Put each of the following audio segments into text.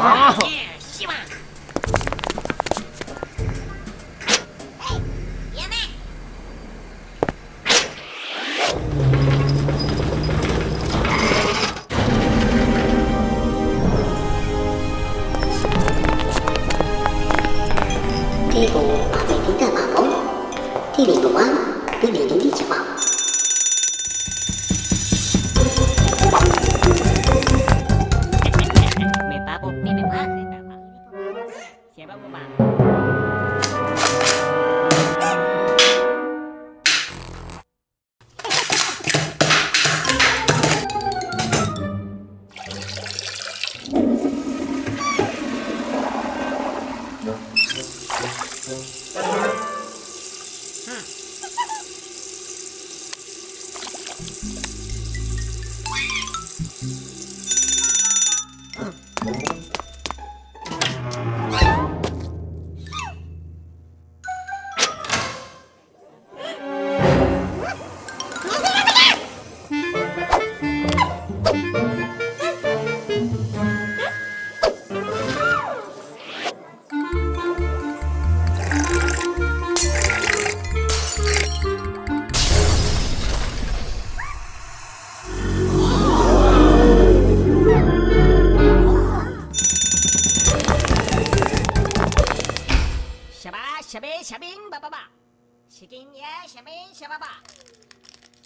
啊，希望。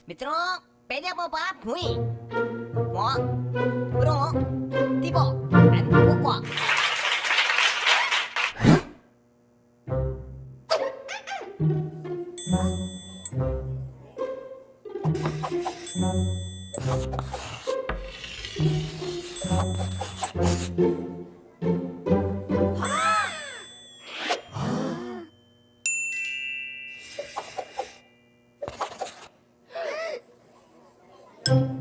Mitro, pwede mo ba? Hui. Mo, bro,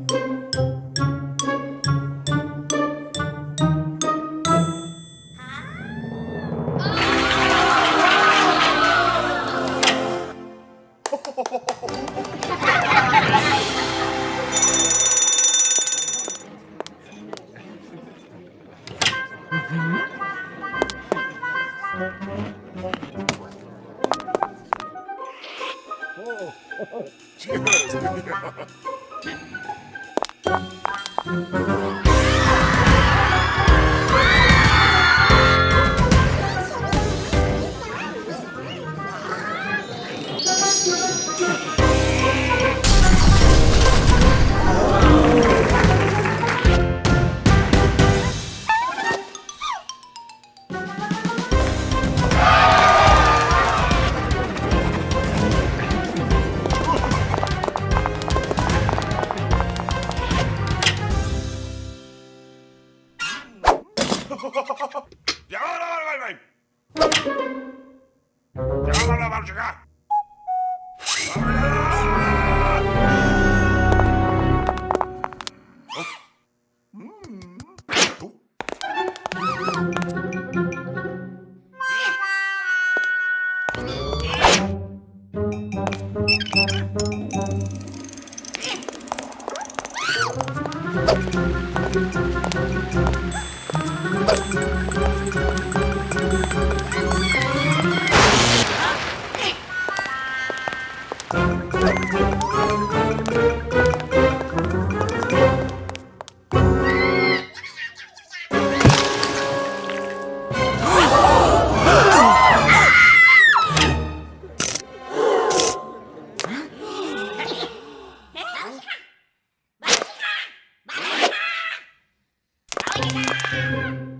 tipo, dan Thank you. you ¡Viva!